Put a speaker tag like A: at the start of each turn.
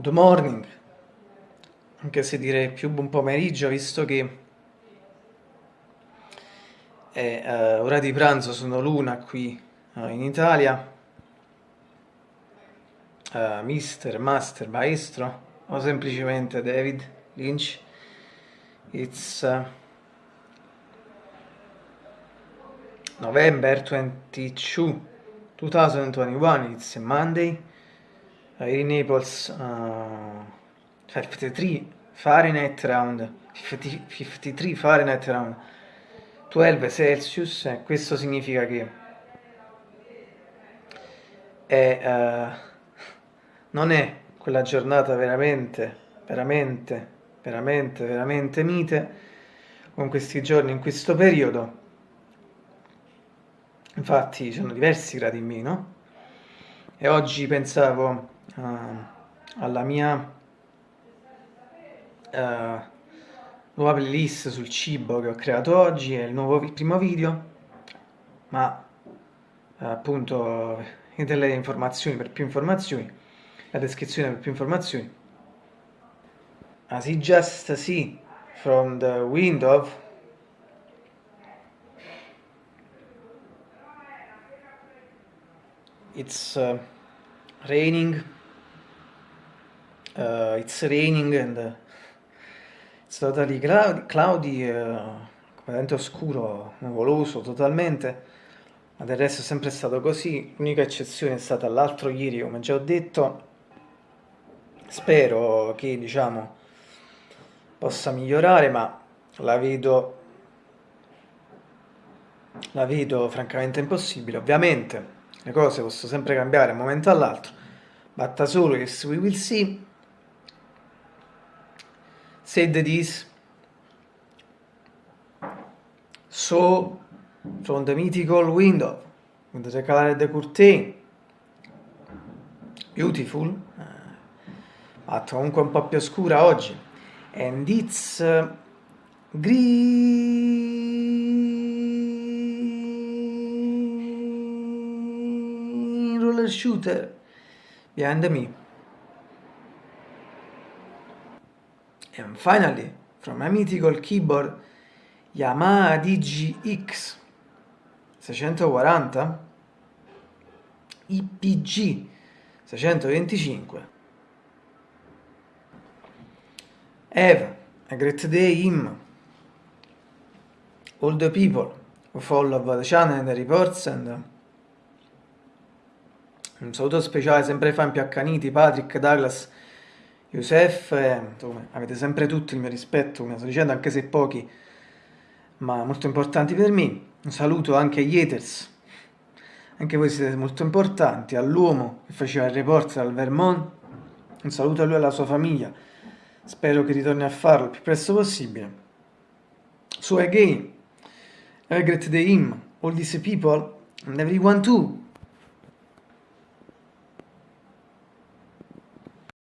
A: good morning, anche se direi più buon pomeriggio, visto che è uh, ora di pranzo, sono l'una qui uh, in Italia. Uh, mister, master, maestro, o semplicemente David Lynch. It's November 22, 2021, it's Monday. Here in Naples uh, 53 Fahrenheit around 50, 53 Fahrenheit around 12 Celsius e questo significa che è, uh, non è quella giornata veramente veramente veramente veramente mite con questi giorni in questo periodo. Infatti sono diversi gradi in meno. E oggi pensavo uh, alla mia uh, nuova playlist sul cibo che ho creato oggi, è il, nuovo, il primo video, ma uh, appunto delle informazioni per più informazioni, la descrizione per più informazioni. As you just see from the window, it's uh, raining uh, it's raining and uh, it's totally cloudy, uh, completamente oscuro, nuvoloso totalmente, ma del resto è sempre stato così, l'unica eccezione è stata l'altro ieri, come già ho detto, spero che diciamo possa migliorare, ma la vedo la vedo francamente impossibile, ovviamente le cose possono sempre cambiare da un momento all'altro, batta solo yes we will see said this so from the mythical window with the color the curtain beautiful. Ma comunque un po' più scura oggi. And it's uh, green roller shooter behind me And finally, from my mythical keyboard Yamaha DGX 640 IPG 625 Have a great day him all the people who follow the channel and the reports and un saluto speciale sempre ai fan più accaniti Patrick, Douglas Youssef, eh, avete sempre tutti il mio rispetto, come sto dicendo, anche se pochi, ma molto importanti per me. Un saluto anche agli haters, anche voi siete molto importanti, all'uomo che faceva il report dal Vermont, un saluto a lui e alla sua famiglia, spero che ritorni a farlo il più presto possibile. So again, have a great day him, all these people, and everyone too.